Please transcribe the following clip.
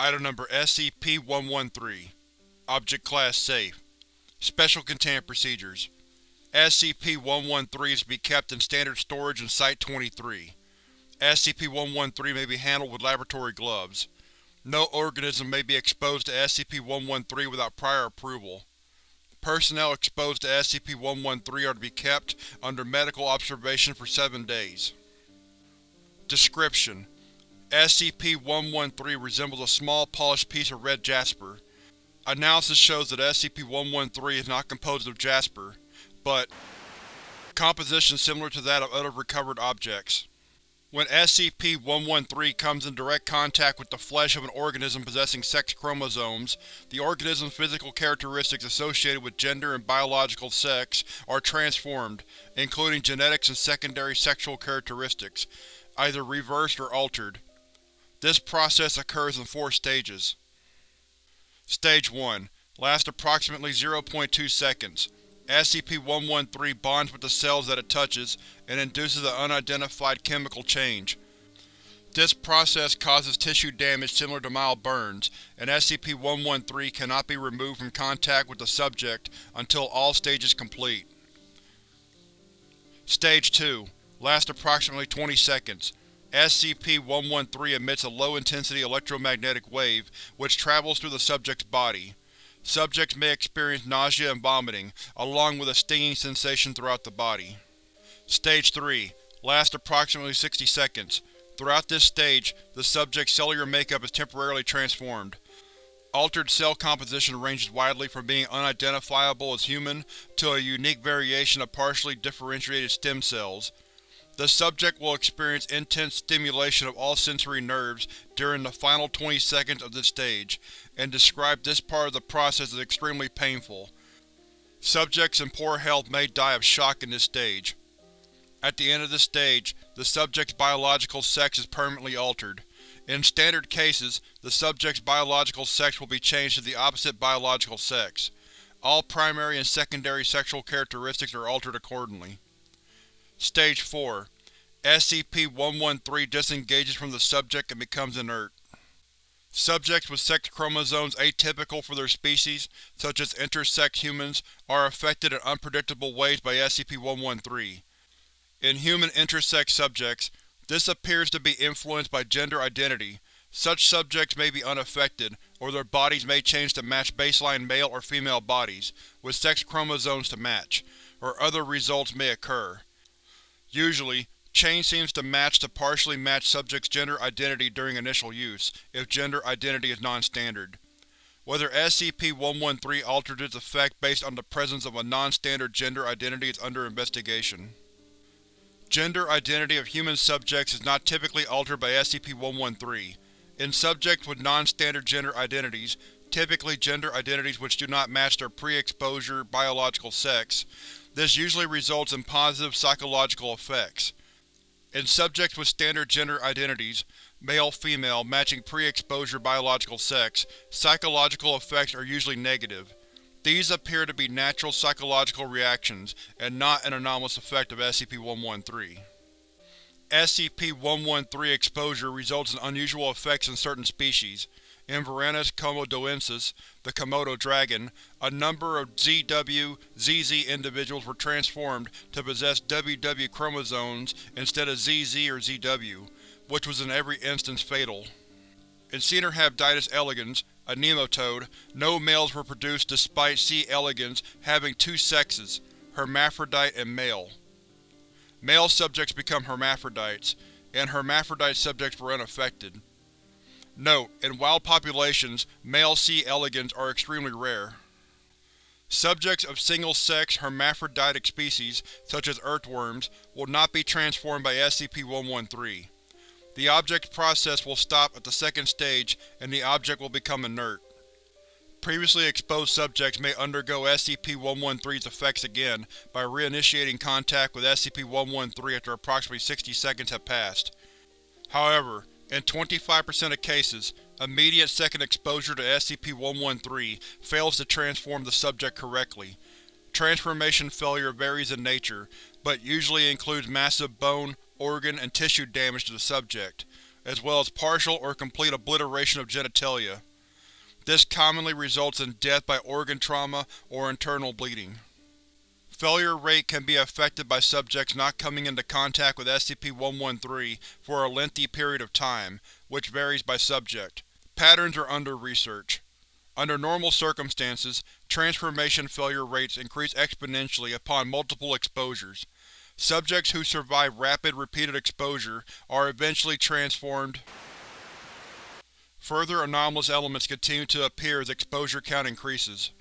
Item Number SCP-113 Object Class Safe Special Containment Procedures SCP-113 is to be kept in standard storage in Site-23. SCP-113 may be handled with laboratory gloves. No organism may be exposed to SCP-113 without prior approval. Personnel exposed to SCP-113 are to be kept under medical observation for seven days. Description: SCP-113 resembles a small, polished piece of red jasper. Analysis shows that SCP-113 is not composed of jasper, but composition similar to that of other recovered objects. When SCP-113 comes in direct contact with the flesh of an organism possessing sex chromosomes, the organism's physical characteristics associated with gender and biological sex are transformed, including genetics and secondary sexual characteristics, either reversed or altered. This process occurs in four stages. Stage 1 lasts approximately 0.2 seconds. SCP-113 bonds with the cells that it touches and induces an unidentified chemical change. This process causes tissue damage similar to mild burns, and SCP-113 cannot be removed from contact with the subject until all stages complete. Stage 2 lasts approximately 20 seconds. SCP-113 emits a low-intensity electromagnetic wave which travels through the subject's body. Subjects may experience nausea and vomiting, along with a stinging sensation throughout the body. Stage 3 lasts approximately 60 seconds. Throughout this stage, the subject's cellular makeup is temporarily transformed. Altered cell composition ranges widely from being unidentifiable as human to a unique variation of partially differentiated stem cells. The subject will experience intense stimulation of all sensory nerves during the final 20 seconds of this stage, and described this part of the process as extremely painful. Subjects in poor health may die of shock in this stage. At the end of this stage, the subject's biological sex is permanently altered. In standard cases, the subject's biological sex will be changed to the opposite biological sex. All primary and secondary sexual characteristics are altered accordingly. Stage 4 SCP-113 disengages from the subject and becomes inert. Subjects with sex chromosomes atypical for their species, such as intersex humans, are affected in unpredictable ways by SCP-113. In human intersex subjects, this appears to be influenced by gender identity. Such subjects may be unaffected, or their bodies may change to match baseline male or female bodies, with sex chromosomes to match, or other results may occur. Usually, change seems to match to partially matched subject's gender identity during initial use, if gender identity is non-standard. Whether SCP-113 alters its effect based on the presence of a non-standard gender identity is under investigation. Gender identity of human subjects is not typically altered by SCP-113. In subjects with non-standard gender identities, typically gender identities which do not match their pre-exposure biological sex, this usually results in positive psychological effects. In subjects with standard gender identities, male-female matching pre-exposure biological sex, psychological effects are usually negative. These appear to be natural psychological reactions, and not an anomalous effect of SCP-113. SCP-113 exposure results in unusual effects in certain species. In Varanus komodoensis, the Komodo dragon, a number of ZW-ZZ individuals were transformed to possess WW chromosomes instead of ZZ or ZW, which was in every instance fatal. In Caenorhabditis elegans, a nematode, no males were produced despite C. elegans having two sexes, hermaphrodite and male. Male subjects become hermaphrodites, and hermaphrodite subjects were unaffected. Note: In wild populations, male C. elegans are extremely rare. Subjects of single-sex hermaphroditic species, such as earthworms, will not be transformed by SCP-113. The object's process will stop at the second stage and the object will become inert. Previously exposed subjects may undergo SCP-113's effects again by reinitiating contact with SCP-113 after approximately 60 seconds have passed. However, in 25% of cases, immediate second exposure to SCP-113 fails to transform the subject correctly. Transformation failure varies in nature, but usually includes massive bone, organ, and tissue damage to the subject. as well as partial or complete obliteration of genitalia. This commonly results in death by organ trauma or internal bleeding. Failure rate can be affected by subjects not coming into contact with SCP-113 for a lengthy period of time, which varies by subject. Patterns are under research. Under normal circumstances, transformation failure rates increase exponentially upon multiple exposures. Subjects who survive rapid, repeated exposure are eventually transformed. Further anomalous elements continue to appear as exposure count increases.